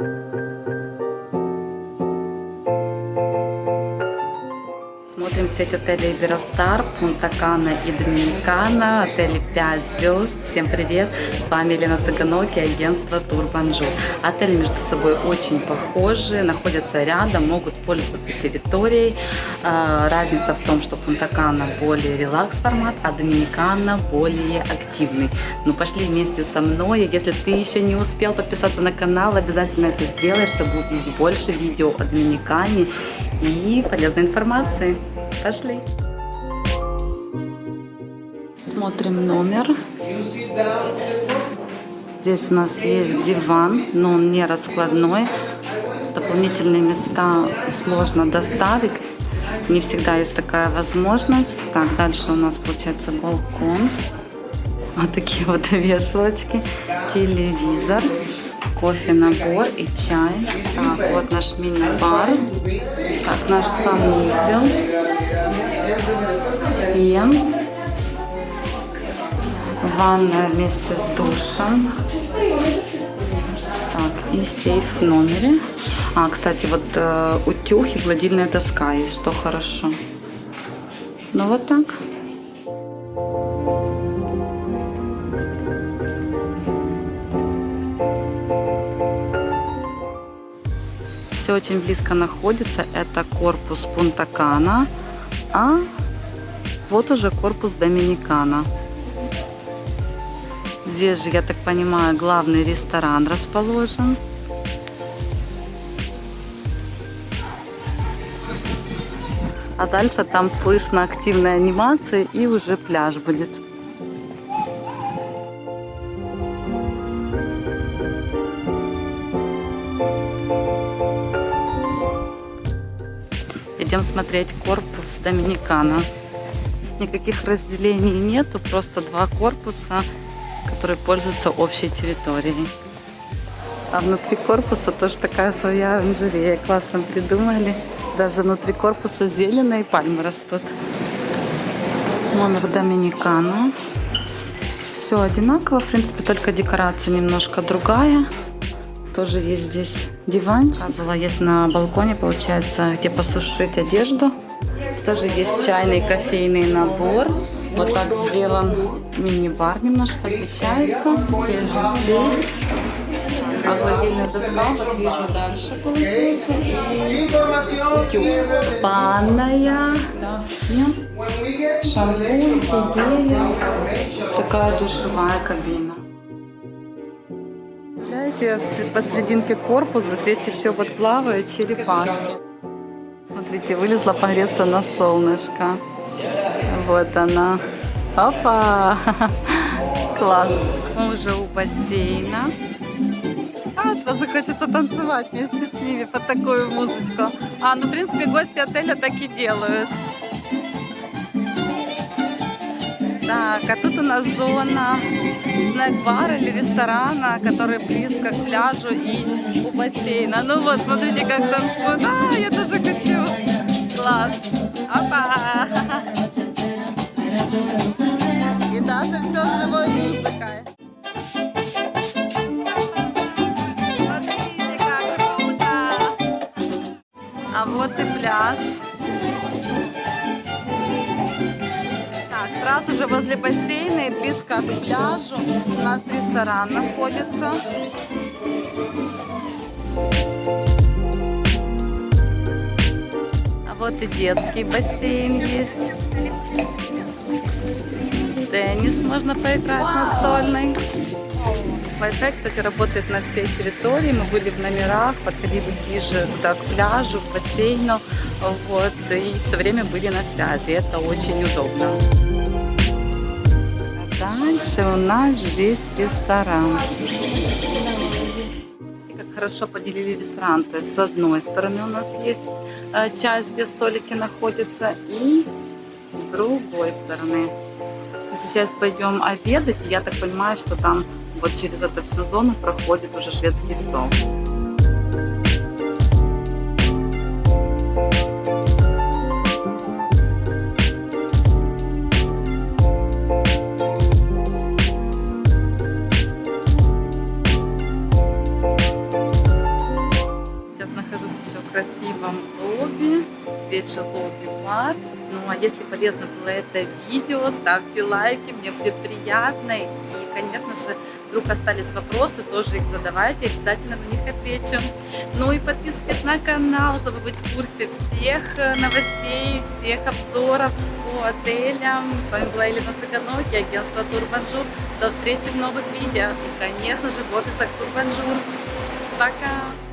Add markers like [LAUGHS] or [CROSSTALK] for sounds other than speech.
you Смотрим сеть отелей Иberostar, Пунта Кана и Доминикана, отели 5 звезд. Всем привет! С вами Елена Цыганоки, агентство Турбанжу. Отели между собой очень похожи, находятся рядом, могут пользоваться территорией. А, разница в том, что Пунта Кана более релакс формат, а Доминикана более активный. Ну пошли вместе со мной. Если ты еще не успел подписаться на канал, обязательно это сделай, чтобы увидеть больше видео о Доминикане и полезной информации. Пошли. Смотрим номер. Здесь у нас есть диван, но он не раскладной. Дополнительные места сложно доставить. Не всегда есть такая возможность. Так, дальше у нас получается балкон. Вот такие вот [LAUGHS] вешалочки. Телевизор кофе набор и чай. Вот наш мини-бар. Так, наш санузел. Фен. Ванная вместе с душем. Так, и сейф в номере. А, кстати, вот э, утюг и гладильная доска есть, что хорошо. Ну вот так. Все очень близко находится. Это корпус Пунтакана, а вот уже корпус Доминикана. Здесь же, я так понимаю, главный ресторан расположен. А дальше там слышно активная анимация и уже пляж будет. Смотреть корпус Доминикана. Никаких разделений нету, просто два корпуса, которые пользуются общей территорией. А внутри корпуса тоже такая своя оранжерея. Классно придумали. Даже внутри корпуса зеленые пальмы растут. Номер Доминикана. Все одинаково, в принципе, только декорация немножко другая. Тоже есть здесь диванчик. Сказала, есть на балконе, получается, где посушить одежду. Тоже есть чайный кофейный набор. Вот так сделан мини-бар, немножко отличается. Здесь же сейф. А гладильная доска, вот вижу дальше получается. И утюг. Банная, шампунь, гели. Такая душевая кабина видите, посерединке корпуса здесь еще вот плавают черепашки. Смотрите, вылезла погреться на солнышко. Вот она. Опа! [LAUGHS] Класс. Мы уже у бассейна. А, сразу хочется танцевать вместе с ними под такую музычку. А, ну, в принципе, гости отеля так и делают. Так, а тут у нас зона снэк-бара или ресторана, который близко к пляжу и у бассейна. Ну вот, смотрите, как танцуют. А, я тоже хочу. Класс. Опа! И даже все живой музыкой. А вот и пляж. Сразу же возле бассейна и близко к пляжу у нас ресторан находится. А вот и детский бассейн есть. Теннис можно поиграть настольный. Wi-Fi, кстати, работает на всей территории. Мы были в номерах, подходили ближе туда, к пляжу, к бассейну. Вот, и все время были на связи. Это очень удобно. Дальше у нас здесь ресторан. Как хорошо поделили ресторан. То есть с одной стороны у нас есть э, часть, где столики находятся, и с другой стороны. Сейчас пойдем обедать, и я так понимаю, что там вот через эту всю зону проходит уже шведский стол. Красивом лобби. Здесь же лобби-бар. Ну а если полезно было это видео, ставьте лайки, мне будет приятно. И, конечно же, вдруг остались вопросы, тоже их задавайте, обязательно на них отвечу. Ну и подписывайтесь на канал, чтобы быть в курсе всех э, новостей, всех обзоров по отелям. С вами была Елена Цыганоки, агентство Турбонжур. До встречи в новых видео. И, конечно же, в офисах Турбанжур. Пока!